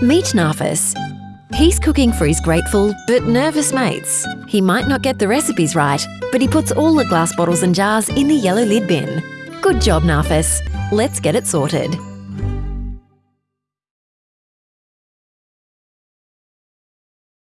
Meet Narfis. He's cooking for his grateful but nervous mates. He might not get the recipes right, but he puts all the glass bottles and jars in the yellow lid bin. Good job, Narfis. Let's get it sorted.